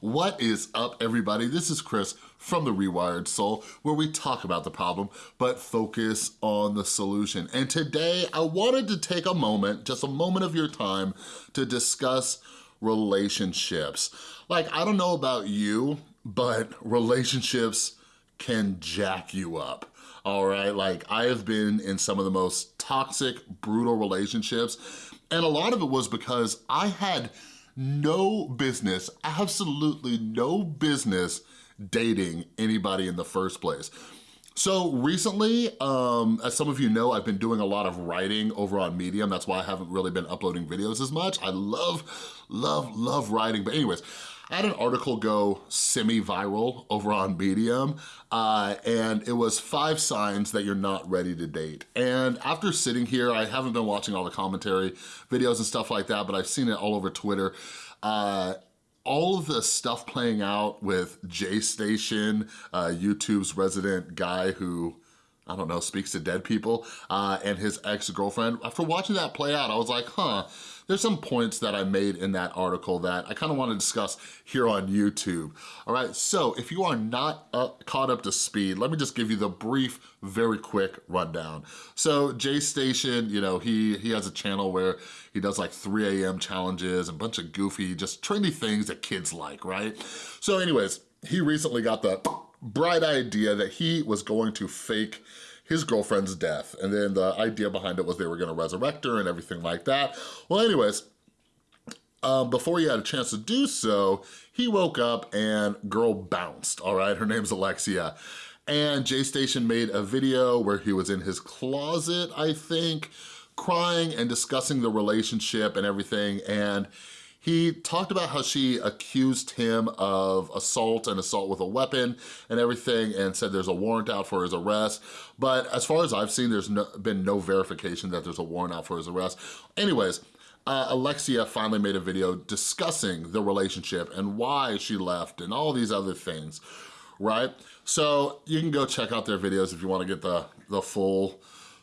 What is up, everybody? This is Chris from The Rewired Soul, where we talk about the problem, but focus on the solution. And today, I wanted to take a moment, just a moment of your time, to discuss relationships. Like, I don't know about you, but relationships can jack you up all right? Like I have been in some of the most toxic, brutal relationships, and a lot of it was because I had no business, absolutely no business dating anybody in the first place. So recently, um, as some of you know, I've been doing a lot of writing over on Medium. That's why I haven't really been uploading videos as much. I love, love, love writing. But anyways, I had an article go semi-viral over on Medium, uh, and it was five signs that you're not ready to date. And after sitting here, I haven't been watching all the commentary videos and stuff like that, but I've seen it all over Twitter. Uh, all of the stuff playing out with J Station, uh, YouTube's resident guy who I don't know, speaks to dead people, uh, and his ex-girlfriend. After watching that play out, I was like, huh, there's some points that I made in that article that I kind of want to discuss here on YouTube. All right, so if you are not up, caught up to speed, let me just give you the brief, very quick rundown. So J Station, you know, he, he has a channel where he does like 3 a.m. challenges and a bunch of goofy, just trendy things that kids like, right? So anyways, he recently got the bright idea that he was going to fake his girlfriend's death. And then the idea behind it was they were gonna resurrect her and everything like that. Well, anyways, um, before he had a chance to do so, he woke up and girl bounced, all right? Her name's Alexia. And J Station made a video where he was in his closet, I think, crying and discussing the relationship and everything. And he talked about how she accused him of assault and assault with a weapon and everything and said there's a warrant out for his arrest. But as far as I've seen, there's no, been no verification that there's a warrant out for his arrest. Anyways, uh, Alexia finally made a video discussing the relationship and why she left and all these other things, right? So you can go check out their videos if you wanna get the, the full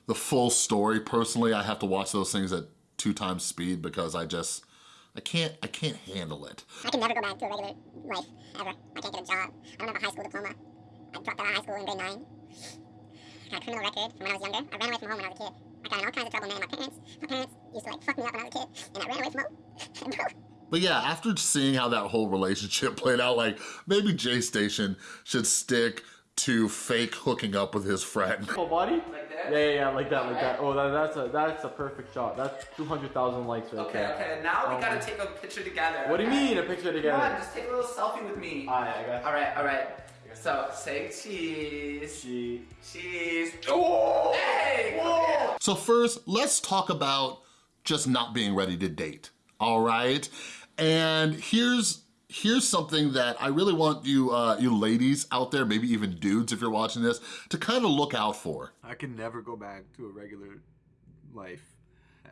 the full story. Personally, I have to watch those things at two times speed because I just, I can't, I can't handle it. I can never go back to a regular life, ever. I can't get a job. I don't have a high school diploma. I dropped out of high school in grade 9. I got a criminal record from when I was younger. I ran away from home when I was a kid. I got in all kinds of trouble, man. My parents, my parents used to like fuck me up when I was a kid, and I ran away from home. But yeah, after seeing how that whole relationship played out, like maybe J Station should stick to fake hooking up with his friend. Full body? Like that? Yeah, yeah, yeah, like that, like that. Oh, that, that's a that's a perfect shot. That's 200,000 likes right okay, there. Okay, okay. Now we um, gotta take a picture together. What do you mean a picture together? Come on, just take a little selfie with me. Alright, I got All right, all right. So say cheese. Cheese. Cheese. Oh! Hey! Whoa! So first, let's talk about just not being ready to date. All right, and here's here's something that I really want you uh, you ladies out there, maybe even dudes if you're watching this, to kind of look out for. I can never go back to a regular life,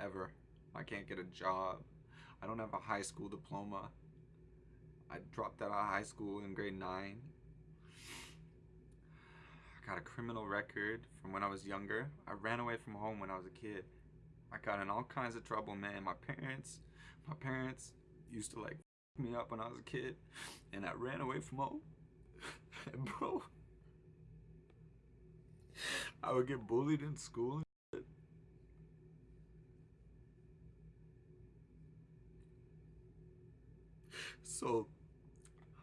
ever. I can't get a job. I don't have a high school diploma. I dropped out of high school in grade 9. I got a criminal record from when I was younger. I ran away from home when I was a kid. I got in all kinds of trouble, man. My parents, my parents used to like me up when I was a kid and I ran away from home. and bro, I would get bullied in school and shit. So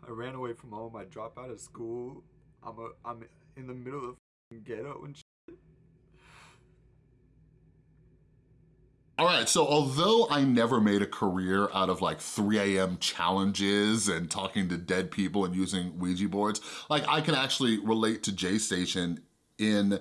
I ran away from home. I dropped out of school. I'm a I'm in the middle of the ghetto and shit. All right, so although I never made a career out of like 3 a.m. challenges and talking to dead people and using Ouija boards, like I can actually relate to J Station in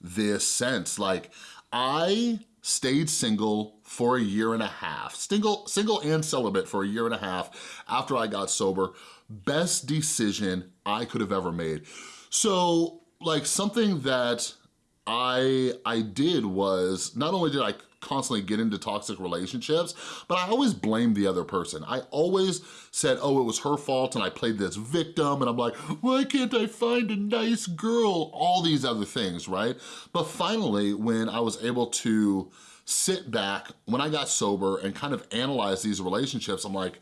this sense. Like I stayed single for a year and a half, single, single and celibate for a year and a half after I got sober. Best decision I could have ever made. So like something that I, I did was, not only did I constantly get into toxic relationships, but I always blamed the other person. I always said, oh, it was her fault and I played this victim and I'm like, why can't I find a nice girl? All these other things, right? But finally, when I was able to sit back, when I got sober and kind of analyze these relationships, I'm like,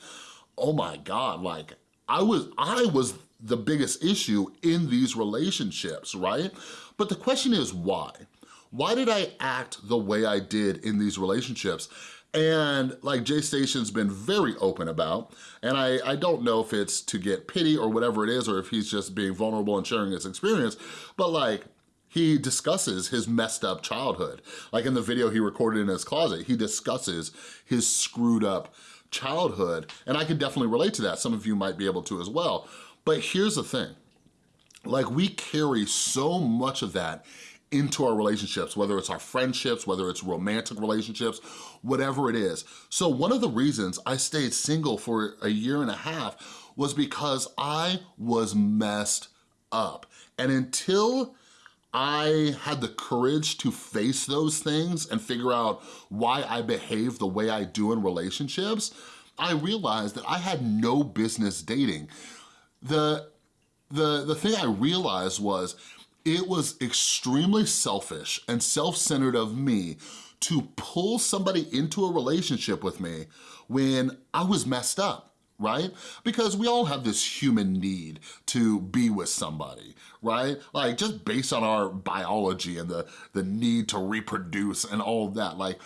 oh my God, like, I was, I was the biggest issue in these relationships, right? But the question is why? Why did I act the way I did in these relationships? And like Jay Station's been very open about, and I, I don't know if it's to get pity or whatever it is, or if he's just being vulnerable and sharing his experience, but like, he discusses his messed up childhood. Like in the video he recorded in his closet, he discusses his screwed up childhood, and I can definitely relate to that. Some of you might be able to as well. But here's the thing, like we carry so much of that into our relationships, whether it's our friendships, whether it's romantic relationships, whatever it is. So one of the reasons I stayed single for a year and a half was because I was messed up. And until I had the courage to face those things and figure out why I behave the way I do in relationships, I realized that I had no business dating. The, the, the thing I realized was it was extremely selfish and self-centered of me to pull somebody into a relationship with me when I was messed up, right? Because we all have this human need to be with somebody, right? Like just based on our biology and the, the need to reproduce and all of that, like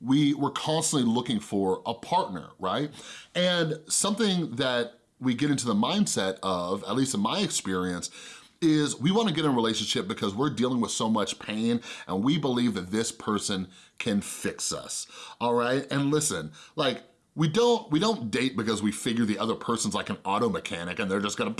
we, we're constantly looking for a partner, right? And something that we get into the mindset of, at least in my experience, is we wanna get in a relationship because we're dealing with so much pain and we believe that this person can fix us, all right? And listen, like, we don't, we don't date because we figure the other person's like an auto mechanic and they're just gonna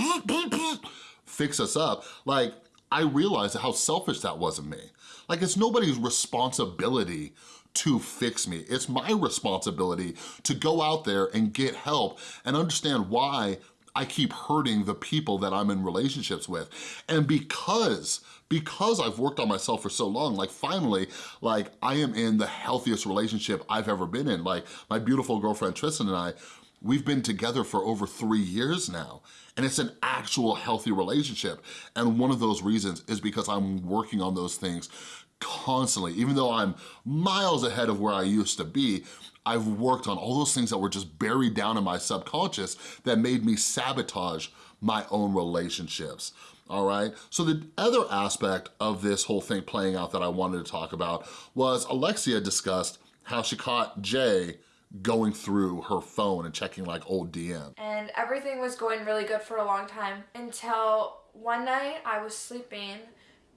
fix us up. Like, I realized how selfish that was of me. Like, it's nobody's responsibility to fix me. It's my responsibility to go out there and get help and understand why I keep hurting the people that I'm in relationships with. And because, because I've worked on myself for so long, like finally, like I am in the healthiest relationship I've ever been in. Like my beautiful girlfriend Tristan and I, we've been together for over three years now and it's an actual healthy relationship. And one of those reasons is because I'm working on those things constantly. Even though I'm miles ahead of where I used to be, I've worked on all those things that were just buried down in my subconscious that made me sabotage my own relationships all right? So the other aspect of this whole thing playing out that I wanted to talk about was Alexia discussed how she caught Jay going through her phone and checking like old DM. And everything was going really good for a long time until one night I was sleeping,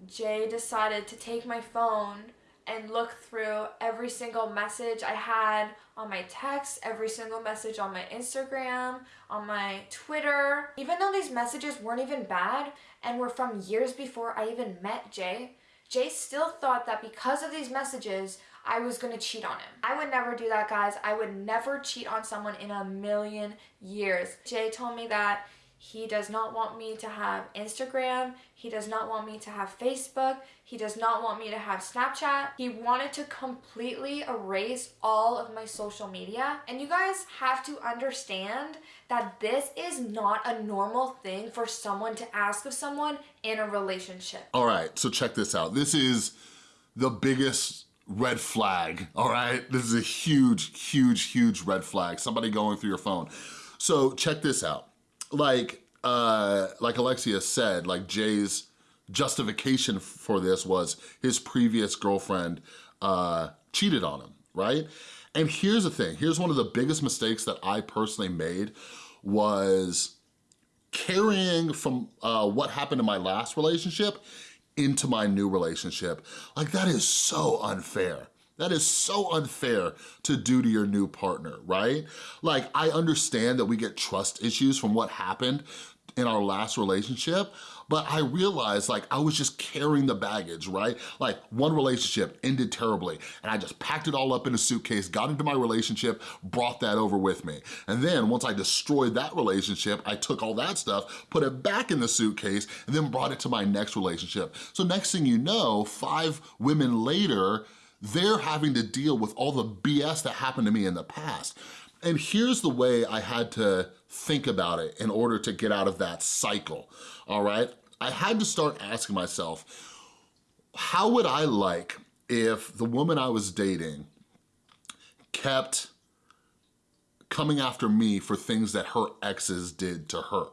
Jay decided to take my phone and look through every single message I had on my text, every single message on my Instagram, on my Twitter. Even though these messages weren't even bad and were from years before I even met Jay, Jay still thought that because of these messages, I was gonna cheat on him. I would never do that, guys. I would never cheat on someone in a million years. Jay told me that he does not want me to have Instagram. He does not want me to have Facebook. He does not want me to have Snapchat. He wanted to completely erase all of my social media. And you guys have to understand that this is not a normal thing for someone to ask of someone in a relationship. All right, so check this out. This is the biggest red flag, all right? This is a huge, huge, huge red flag. Somebody going through your phone. So check this out like uh, like Alexia said, like Jay's justification for this was his previous girlfriend uh, cheated on him, right? And here's the thing, here's one of the biggest mistakes that I personally made was carrying from uh, what happened in my last relationship into my new relationship. Like that is so unfair. That is so unfair to do to your new partner, right? Like, I understand that we get trust issues from what happened in our last relationship, but I realized like I was just carrying the baggage, right? Like one relationship ended terribly and I just packed it all up in a suitcase, got into my relationship, brought that over with me. And then once I destroyed that relationship, I took all that stuff, put it back in the suitcase, and then brought it to my next relationship. So next thing you know, five women later, they're having to deal with all the BS that happened to me in the past. And here's the way I had to think about it in order to get out of that cycle, all right? I had to start asking myself, how would I like if the woman I was dating kept coming after me for things that her exes did to her.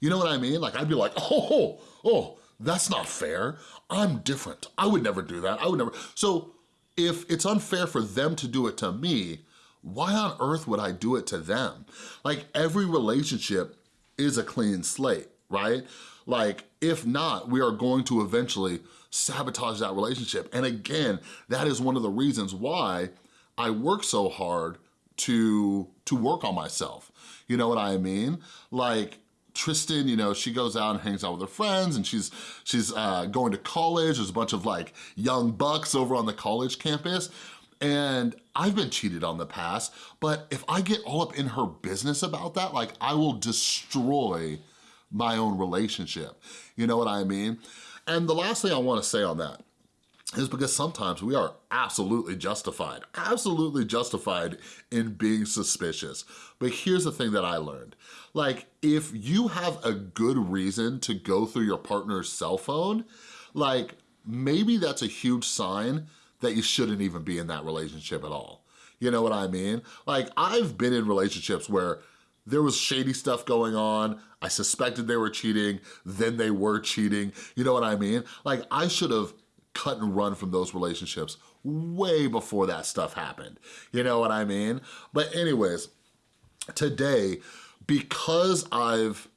You know what I mean? Like I'd be like, oh, oh, that's not fair. I'm different. I would never do that. I would never. So if it's unfair for them to do it to me, why on earth would I do it to them? Like every relationship is a clean slate, right? Like if not, we are going to eventually sabotage that relationship. And again, that is one of the reasons why I work so hard to, to work on myself. You know what I mean? Like Tristan, you know, she goes out and hangs out with her friends and she's she's uh, going to college. There's a bunch of like young bucks over on the college campus. And I've been cheated on the past, but if I get all up in her business about that, like I will destroy my own relationship. You know what I mean? And the last thing I wanna say on that is because sometimes we are absolutely justified, absolutely justified in being suspicious. But here's the thing that I learned. Like, if you have a good reason to go through your partner's cell phone, like, maybe that's a huge sign that you shouldn't even be in that relationship at all. You know what I mean? Like, I've been in relationships where there was shady stuff going on, I suspected they were cheating, then they were cheating, you know what I mean? Like, I should have cut and run from those relationships way before that stuff happened. You know what I mean? But anyways, today, because I've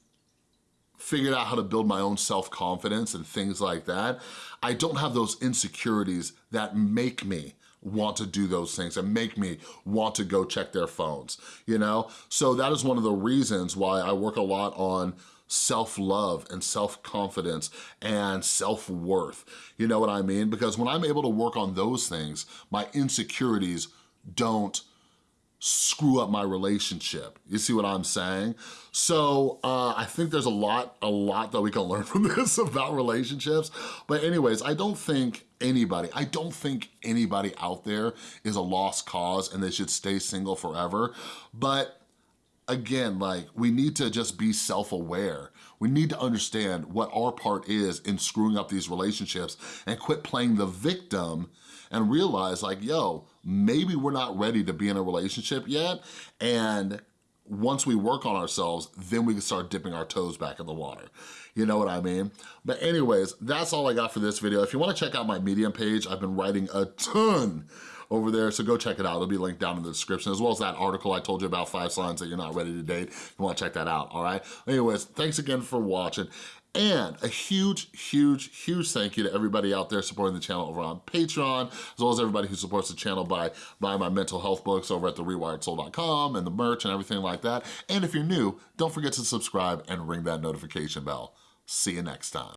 figured out how to build my own self-confidence and things like that, I don't have those insecurities that make me want to do those things and make me want to go check their phones, you know? So that is one of the reasons why I work a lot on self-love and self-confidence and self-worth. You know what I mean? Because when I'm able to work on those things, my insecurities don't screw up my relationship. You see what I'm saying? So uh, I think there's a lot, a lot that we can learn from this about relationships. But anyways, I don't think anybody, I don't think anybody out there is a lost cause and they should stay single forever. But again, like we need to just be self-aware. We need to understand what our part is in screwing up these relationships and quit playing the victim and realize like, yo, maybe we're not ready to be in a relationship yet. And once we work on ourselves, then we can start dipping our toes back in the water. You know what I mean? But anyways, that's all I got for this video. If you wanna check out my Medium page, I've been writing a ton over there, so go check it out. It'll be linked down in the description, as well as that article I told you about five signs that you're not ready to date. You wanna check that out, all right? Anyways, thanks again for watching. And a huge, huge, huge thank you to everybody out there supporting the channel over on Patreon, as well as everybody who supports the channel by buying my mental health books over at therewiredsoul.com and the merch and everything like that. And if you're new, don't forget to subscribe and ring that notification bell. See you next time.